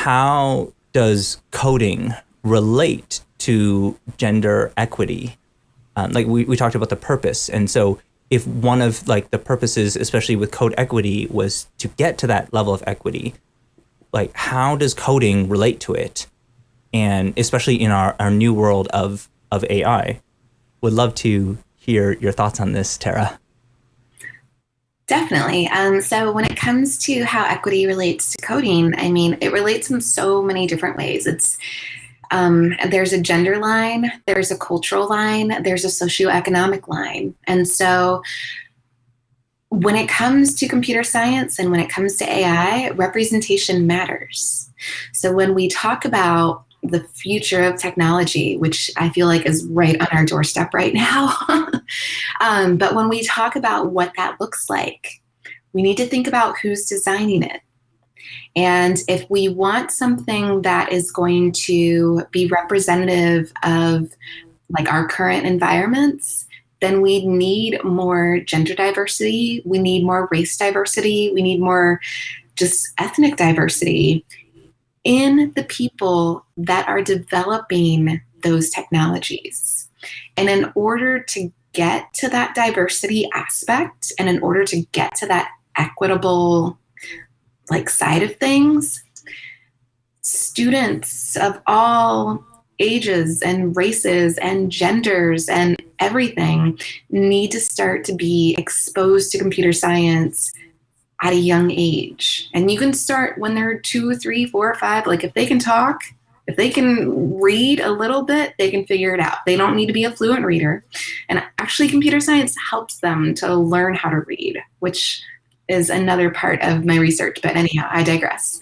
how does coding relate to gender equity? Um, like we, we talked about the purpose. And so if one of like the purposes, especially with code equity, was to get to that level of equity, like how does coding relate to it? And especially in our, our new world of, of AI, would love to hear your thoughts on this, Tara. Definitely. Um, so when it comes to how equity relates to coding, I mean, it relates in so many different ways. It's um, there's a gender line, there's a cultural line, there's a socioeconomic line. And so when it comes to computer science and when it comes to AI, representation matters. So when we talk about the future of technology, which I feel like is right on our doorstep right now. um, but when we talk about what that looks like, we need to think about who's designing it. And if we want something that is going to be representative of like our current environments, then we need more gender diversity, we need more race diversity, we need more just ethnic diversity in the people that are developing those technologies. And in order to get to that diversity aspect and in order to get to that equitable like side of things, students of all ages and races and genders and everything need to start to be exposed to computer science at a young age. And you can start when they're two, three, four, five. Like if they can talk, if they can read a little bit, they can figure it out. They don't need to be a fluent reader. And actually, computer science helps them to learn how to read, which is another part of my research. But anyhow, I digress.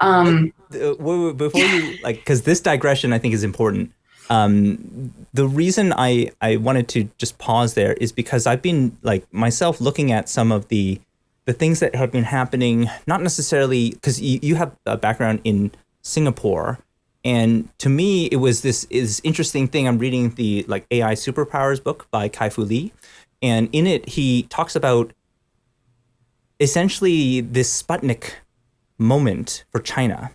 Um, uh, Before you, like, because this digression I think is important. Um, the reason I, I wanted to just pause there is because I've been like myself looking at some of the the things that have been happening, not necessarily because you, you have a background in Singapore. And to me, it was this is interesting thing. I'm reading the like AI superpowers book by Kai-Fu Lee. And in it, he talks about essentially this Sputnik moment for China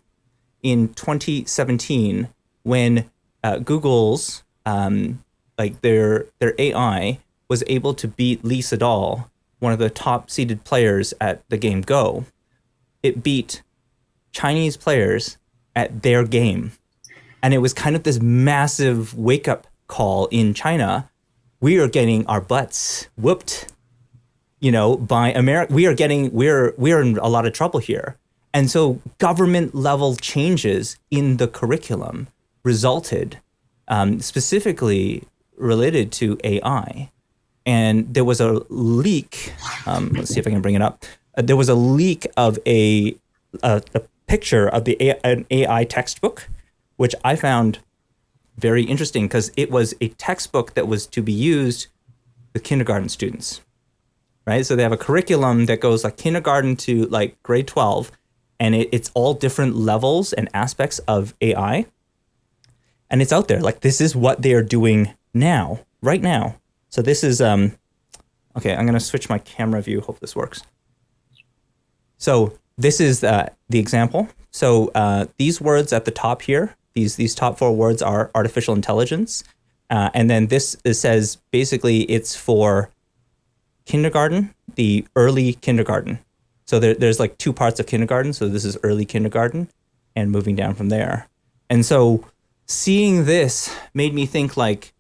in 2017 when uh, Google's um, like their their AI was able to beat Lee Sedol one of the top seeded players at the game Go, it beat Chinese players at their game. And it was kind of this massive wake up call in China. We are getting our butts whooped, you know, by America. We are getting, we're, we're in a lot of trouble here. And so government level changes in the curriculum resulted um, specifically related to AI and there was a leak. Um, let's see if I can bring it up. Uh, there was a leak of a, a, a picture of the a, an AI textbook, which I found very interesting because it was a textbook that was to be used with kindergarten students, right? So they have a curriculum that goes like kindergarten to like grade 12, and it, it's all different levels and aspects of AI. And it's out there. Like this is what they are doing now, right now. So this is, um, okay, I'm going to switch my camera view. Hope this works. So this is uh, the example. So uh, these words at the top here, these, these top four words are artificial intelligence. Uh, and then this says basically it's for kindergarten, the early kindergarten. So there, there's like two parts of kindergarten. So this is early kindergarten and moving down from there. And so seeing this made me think like,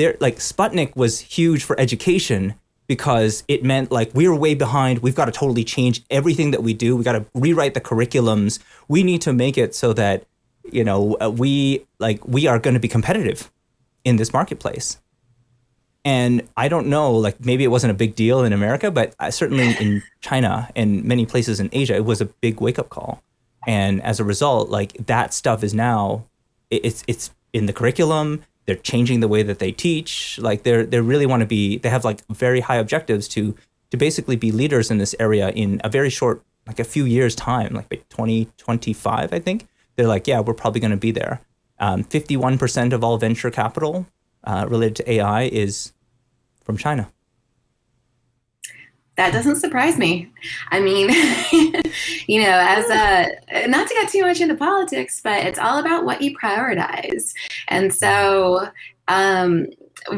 there like Sputnik was huge for education because it meant like we are way behind. We've got to totally change everything that we do. We got to rewrite the curriculums. We need to make it so that you know uh, we like we are going to be competitive in this marketplace. And I don't know, like maybe it wasn't a big deal in America, but uh, certainly in China and many places in Asia, it was a big wake up call. And as a result, like that stuff is now it's it's in the curriculum they're changing the way that they teach. Like they're they really want to be they have like very high objectives to to basically be leaders in this area in a very short like a few years time, like 2025, I think. They're like, yeah, we're probably going to be there. 51% um, of all venture capital uh, related to AI is from China. That doesn't surprise me. I mean, you know, as a not to get too much into politics, but it's all about what you prioritize. And so, um,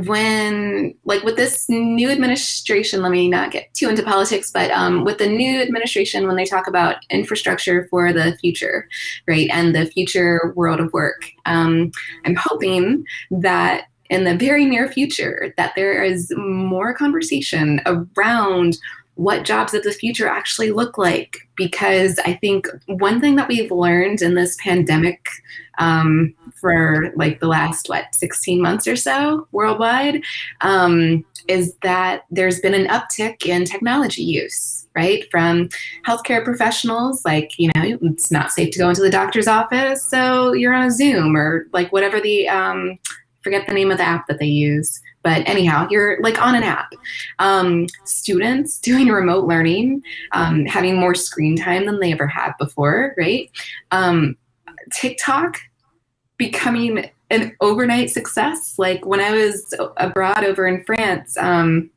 when like with this new administration, let me not get too into politics, but um, with the new administration, when they talk about infrastructure for the future, right, and the future world of work, um, I'm hoping that in the very near future that there is more conversation around what jobs of the future actually look like. Because I think one thing that we've learned in this pandemic um, for like the last, what, 16 months or so worldwide, um, is that there's been an uptick in technology use, right? From healthcare professionals, like, you know, it's not safe to go into the doctor's office, so you're on a Zoom or like whatever the, um, forget the name of the app that they use. But anyhow, you're like on an app. Um, students doing remote learning, um, having more screen time than they ever had before, right? Um, TikTok becoming an overnight success. Like when I was abroad over in France, um,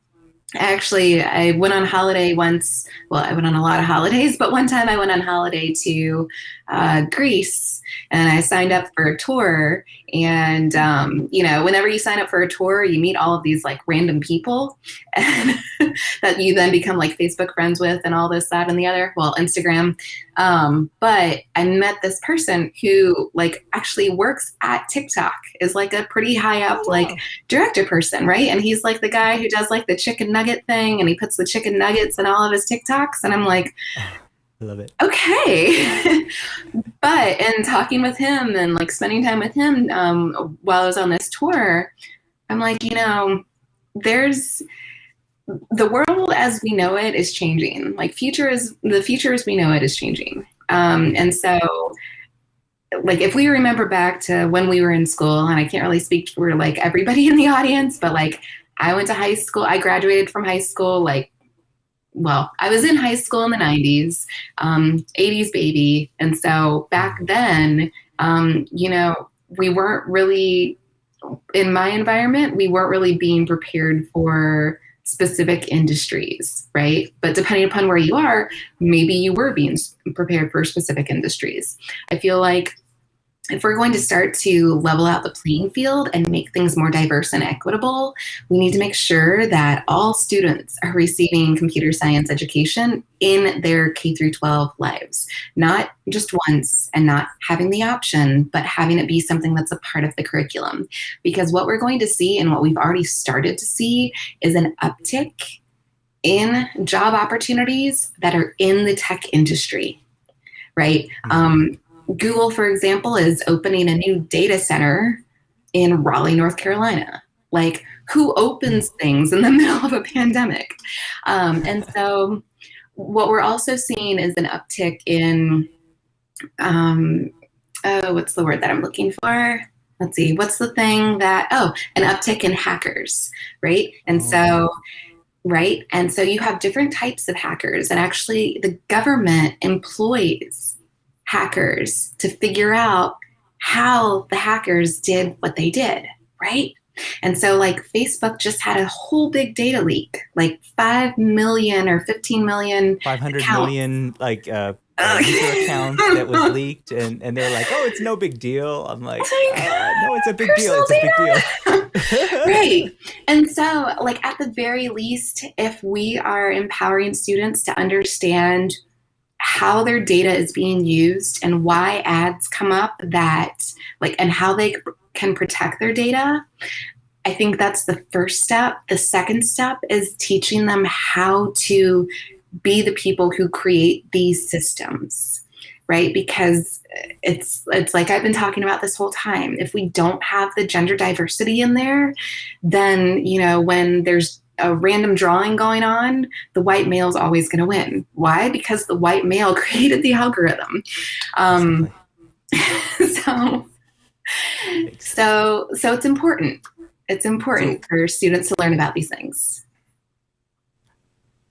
actually i went on holiday once. Well i went on a lot of holidays but one time i went on holiday to uh, greece and i signed up for a tour. And um, you know whenever you sign up for a tour you meet all of these like random people that you then become like facebook friends with and all this that and the other. Well instagram um, but i met this person who like actually works at tiktok is like a pretty high up oh, like director person right and he's like the guy who does like the chicken nugget thing and he puts the chicken nuggets in all of his tiktoks and i'm like I love it. Okay. but in talking with him and like spending time with him um, while I was on this tour, I'm like, you know, there's the world as we know it is changing. Like future is the future as we know it is changing. Um, and so like if we remember back to when we were in school, and I can't really speak for like everybody in the audience, but like I went to high school, I graduated from high school like well, I was in high school in the 90s, um, 80s baby. And so back then, um, you know, we weren't really, in my environment, we weren't really being prepared for specific industries, right? But depending upon where you are, maybe you were being prepared for specific industries. I feel like if we're going to start to level out the playing field and make things more diverse and equitable, we need to make sure that all students are receiving computer science education in their K through 12 lives, not just once and not having the option, but having it be something that's a part of the curriculum. Because what we're going to see and what we've already started to see is an uptick in job opportunities that are in the tech industry, right? Mm-hmm. Um, Google, for example, is opening a new data center in Raleigh, North Carolina. Like, who opens things in the middle of a pandemic? Um, and so, what we're also seeing is an uptick in, um, oh, what's the word that I'm looking for? Let's see, what's the thing that, oh, an uptick in hackers, right? And so, right? And so you have different types of hackers, and actually, the government employs hackers to figure out how the hackers did what they did, right? And so, like, Facebook just had a whole big data leak, like 5 million or 15 million. 500 accounts. million, like, uh, uh, user accounts that was leaked, and, and they're like, oh, it's no big deal. I'm like, uh, no, it's a big deal. It's a big deal. right. And so, like, at the very least, if we are empowering students to understand how their data is being used and why ads come up that like and how they can protect their data i think that's the first step. The second step is teaching them how to be the people who create these systems right? Because uh, it's it's like i've been talking about this whole time. If we don't have the gender diversity in there then you know when there's a random drawing going on, the white male is always going to win. Why? Because the white male created the algorithm. Um, so, so, so it's important. It's important so, for students to learn about these things.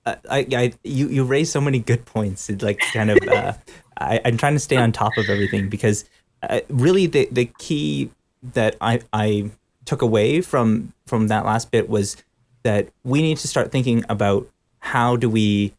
I, I, you, you raise so many good points. It's like kind of, uh, I, I'm trying to stay on top of everything because uh, really the, the key that I, I took away from from that last bit was that we need to start thinking about how do we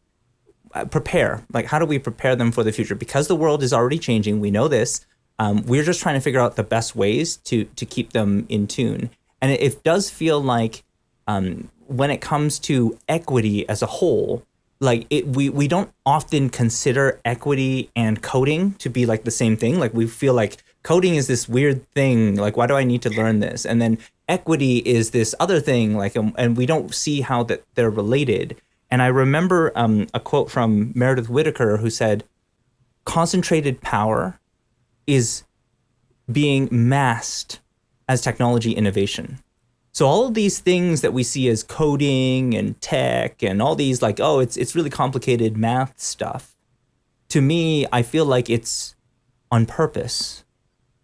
uh, prepare? Like, how do we prepare them for the future? Because the world is already changing. We know this. Um, we're just trying to figure out the best ways to to keep them in tune. And it, it does feel like um, when it comes to equity as a whole, like it, we we don't often consider equity and coding to be like the same thing. Like we feel like coding is this weird thing. Like why do I need to learn this? And then equity is this other thing. Like and we don't see how that they're related. And I remember um, a quote from Meredith Whittaker who said, "Concentrated power is being masked as technology innovation. So all of these things that we see as coding and tech and all these like, oh, it's it's really complicated math stuff. To me, I feel like it's on purpose.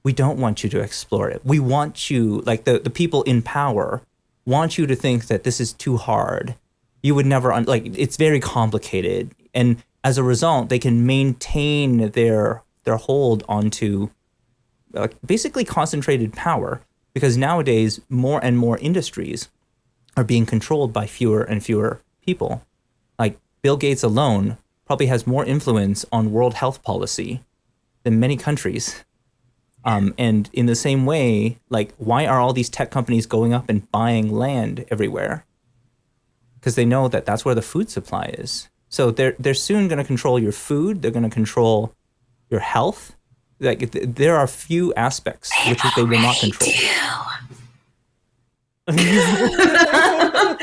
We don't want you to explore it. We want you, like the, the people in power, want you to think that this is too hard. You would never, un- like, it's very complicated. And as a result, they can maintain their their hold onto uh, basically concentrated power because nowadays more and more industries are being controlled by fewer and fewer people. Like Bill Gates alone probably has more influence on world health policy than many countries. Um, and in the same way, like, why are all these tech companies going up and buying land everywhere? Because they know that that's where the food supply is. So they're they're soon going to control your food. They're going to control your health like there are few aspects they which they will not control. I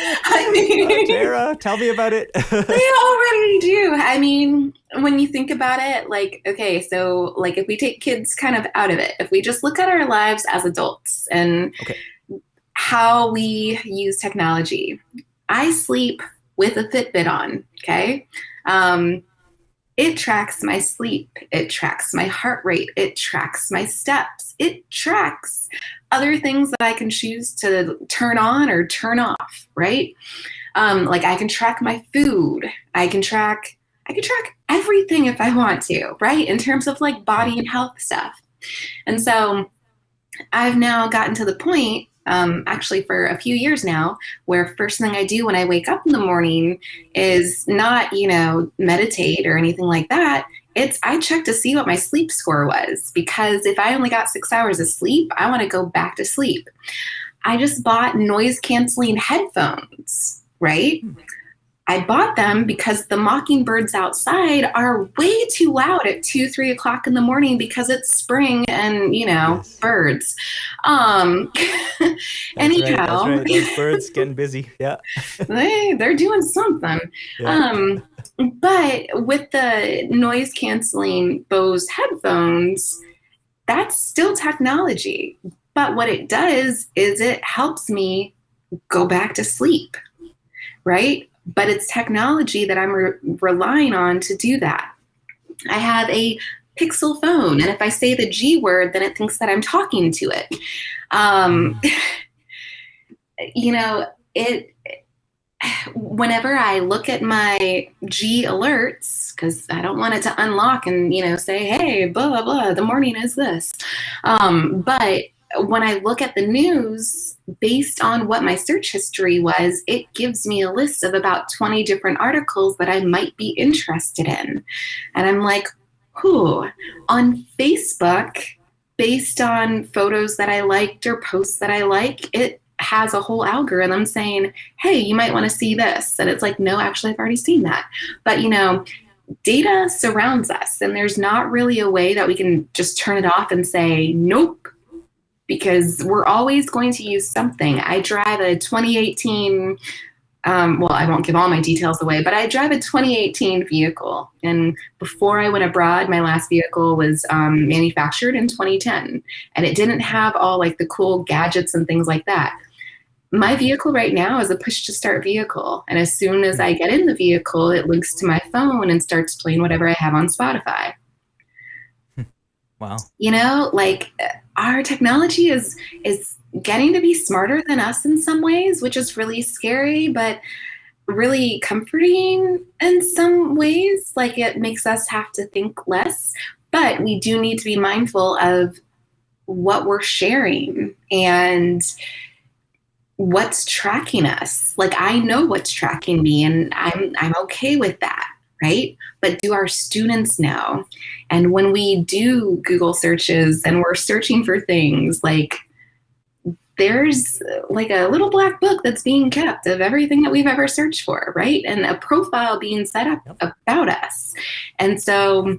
mean, Tara, tell me about it. they already do. I mean, when you think about it, like, okay, so like if we take kids kind of out of it, if we just look at our lives as adults and okay. how we use technology, I sleep with a Fitbit on. Okay. Um, it tracks my sleep. It tracks my heart rate. It tracks my steps. It tracks other things that I can choose to turn on or turn off, right? Um, like I can track my food. I can track I can track everything if I want to, right? In terms of like body and health stuff. And so I've now gotten to the point um, actually for a few years now, where first thing I do when I wake up in the morning is not, you know, meditate or anything like that. It's I check to see what my sleep score was because if I only got six hours of sleep, I want to go back to sleep. I just bought noise canceling headphones, right? Hmm. I bought them because the mockingbirds outside are way too loud at two, three o'clock in the morning because it's spring and you know birds. Um, anyhow, right, right. those birds getting busy. Yeah, they they're doing something. Yeah. Um, but with the noise canceling Bose headphones, that's still technology. But what it does is it helps me go back to sleep, right? but it's technology that I'm re- relying on to do that. I have a Pixel phone, and if I say the G word, then it thinks that I'm talking to it. Um, you know, it. Whenever I look at my G alerts, because I don't want it to unlock and you know say, "Hey, blah blah blah," the morning is this. Um, but when I look at the news, based on what my search history was, it gives me a list of about 20 different articles that I might be interested in. And I'm like, who? On Facebook, based on photos that I liked or posts that I like, it has a whole algorithm saying, hey, you might want to see this. And it's like, no, actually, I've already seen that. But, you know, data surrounds us, and there's not really a way that we can just turn it off and say, nope, because we're always going to use something. I drive a 2018, um, well, I won't give all my details away, but I drive a 2018 vehicle. And before I went abroad, my last vehicle was um, manufactured in 2010, and it didn't have all like the cool gadgets and things like that. My vehicle right now is a push to start vehicle. And as soon as I get in the vehicle, it links to my phone and starts playing whatever I have on Spotify. Wow. You know, like our technology is is getting to be smarter than us in some ways, which is really scary, but really comforting in some ways. Like it makes us have to think less, but we do need to be mindful of what we're sharing and what's tracking us. Like i know what's tracking me and i'm i'm okay with that right? But do our students know? And when we do google searches and we're searching for things like there's like a little black book that's being kept of everything that we've ever searched for right and a profile being set up about us and so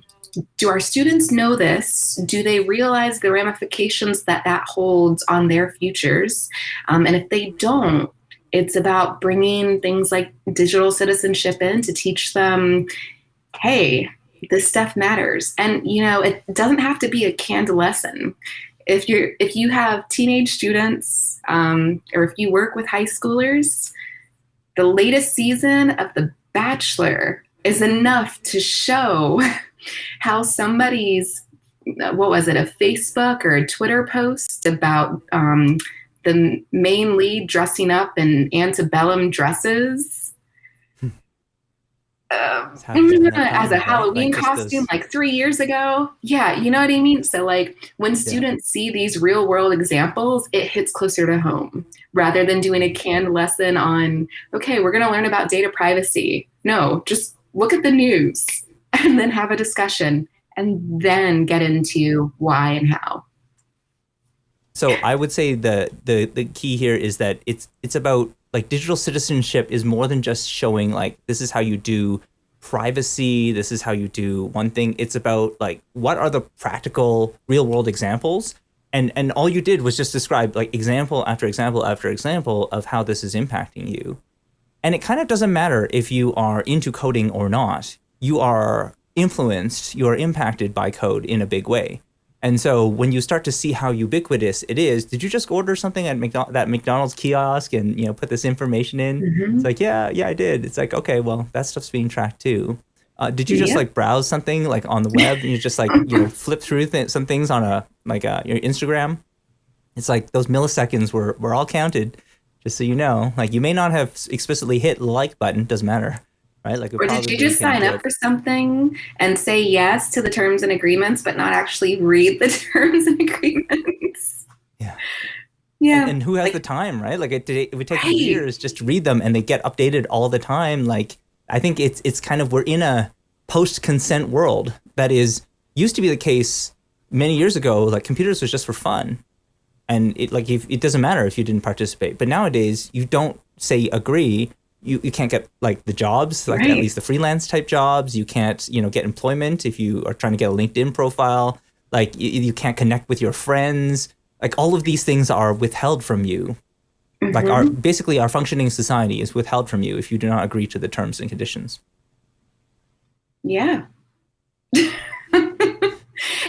do our students know this? Do they realize the ramifications that that holds on their futures? Um, and if they don't, it's about bringing things like digital citizenship in to teach them, hey, this stuff matters. And you know, it doesn't have to be a canned lesson. If you're if you have teenage students um, or if you work with high schoolers, the latest season of The Bachelor is enough to show how somebody's what was it a facebook or a twitter post about um, the main lead dressing up in antebellum dresses uh, as a halloween like costume like three years ago yeah you know what i mean so like when students yeah. see these real world examples it hits closer to home rather than doing a canned lesson on okay we're going to learn about data privacy no just look at the news and then have a discussion and then get into why and how. So I would say the the the key here is that it's it's about like digital citizenship is more than just showing like this is how you do privacy, this is how you do one thing. It's about like what are the practical real world examples and and all you did was just describe like example after example after example of how this is impacting you. And it kind of doesn't matter if you are into coding or not you are influenced, you are impacted by code in a big way. And so when you start to see how ubiquitous it is, did you just order something at McDonald's, that McDonald's kiosk and you know put this information in? Mm-hmm. It's like, yeah, yeah, I did. It's like, okay, well, that stuff's being tracked too. Uh, did you just yeah. like browse something like on the web and you just like you know flip through th- some things on a like uh, your Instagram? It's like those milliseconds were were all counted, just so you know. Like you may not have explicitly hit the like button, doesn't matter right? Like, or did you just sign up for something and say yes to the terms and agreements, but not actually read the terms and agreements? Yeah. Yeah. And, and who has like, the time, right? Like it, it would take right. years just to read them and they get updated all the time. Like I think it's it's kind of we're in a post-consent world that is used to be the case many years ago. Like computers was just for fun, and it like if, it doesn't matter if you didn't participate. But nowadays you don't say agree you, you can't get like the jobs, like right. at least the freelance type jobs. You can't, you know, get employment if you are trying to get a LinkedIn profile. Like you, you can't connect with your friends. Like all of these things are withheld from you. Mm-hmm. Like our basically our functioning society is withheld from you if you do not agree to the terms and conditions. Yeah.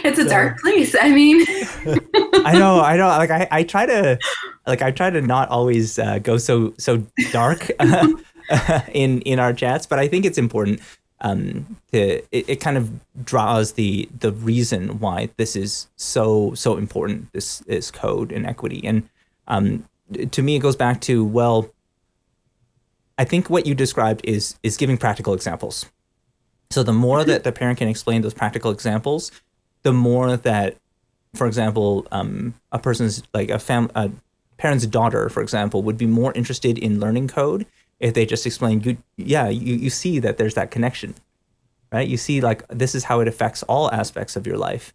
it's a so, dark place. I mean, I know, I know. Like I, I try to, like I try to not always uh, go so so dark uh, in in our chats, but I think it's important. Um, to it, it kind of draws the the reason why this is so so important. This is code and equity, and um, to me, it goes back to well. I think what you described is is giving practical examples. So the more mm-hmm. that the parent can explain those practical examples, the more that, for example, um, a person's like a fam a parent's daughter, for example, would be more interested in learning code if they just explain, you, yeah, you, you see that there's that connection, right? You see like this is how it affects all aspects of your life.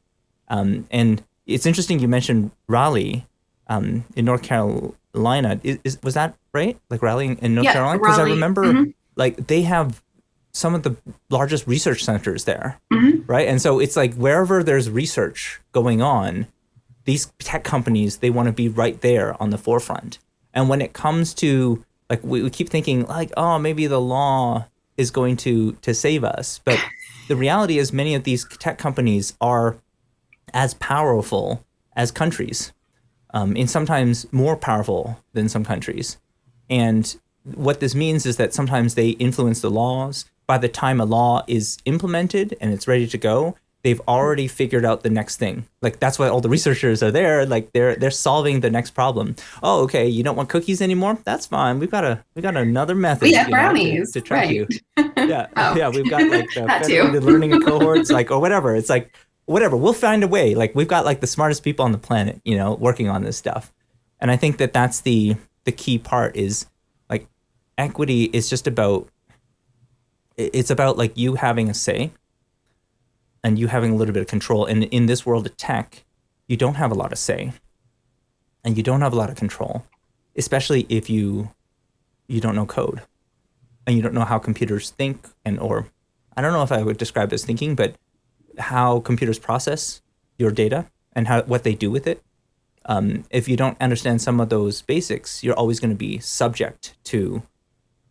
Um, and it's interesting you mentioned Raleigh um, in North Carolina. Is, is, was that right? Like Raleigh in North yeah, Carolina? Because I remember mm-hmm. like they have some of the largest research centers there, mm-hmm. right? And so it's like wherever there's research going on, these tech companies they want to be right there on the forefront. And when it comes to like we, we keep thinking like oh maybe the law is going to to save us, but the reality is many of these tech companies are as powerful as countries, um, and sometimes more powerful than some countries. And what this means is that sometimes they influence the laws, by the time a law is implemented and it's ready to go, they've already figured out the next thing. Like that's why all the researchers are there. Like they're they're solving the next problem. Oh, okay, you don't want cookies anymore? That's fine. We've got a we got another method. We have brownies know, to, to, track right. you. Yeah, oh. yeah. We've got like the federated learning cohorts, like or whatever. It's like whatever. We'll find a way. Like we've got like the smartest people on the planet, you know, working on this stuff. And I think that that's the the key part is like equity is just about it's about like you having a say and you having a little bit of control and in this world of tech you don't have a lot of say and you don't have a lot of control especially if you you don't know code and you don't know how computers think and or I don't know if I would describe as thinking, but how computers process your data and how what they do with it. Um, if you don't understand some of those basics, you're always going to be subject to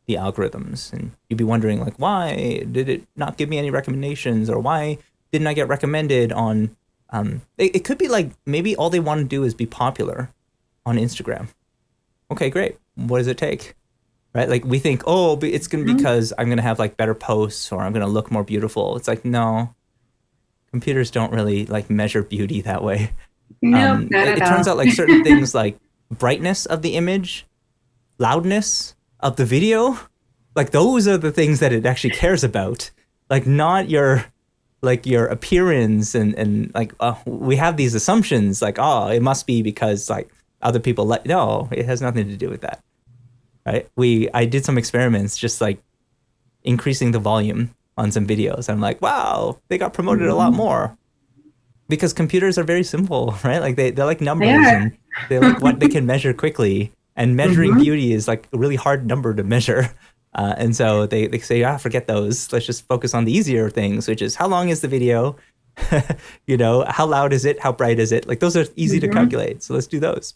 the algorithms, and you'd be wondering like, why did it not give me any recommendations, or why didn't I get recommended on? Um, it, it could be like maybe all they want to do is be popular on Instagram. Okay, great. What does it take? right? Like we think, oh, it's going to mm-hmm. because I'm going to have like better posts or I'm going to look more beautiful. It's like, no, computers don't really like measure beauty that way. No, um, it, it turns out like certain things like brightness of the image, loudness of the video, like those are the things that it actually cares about. Like not your like your appearance and and like uh, we have these assumptions like oh it must be because like other people let no it has nothing to do with that right? We I did some experiments just like increasing the volume on some videos. I'm like, wow, they got promoted a lot mm-hmm. more. Because computers are very simple, right? Like they, they're like numbers they and they're like what they can measure quickly. And measuring mm-hmm. beauty is like a really hard number to measure. Uh, and so they, they say, ah, forget those. Let's just focus on the easier things, which is how long is the video? you know, how loud is it? How bright is it? Like those are easy mm-hmm. to calculate. So let's do those.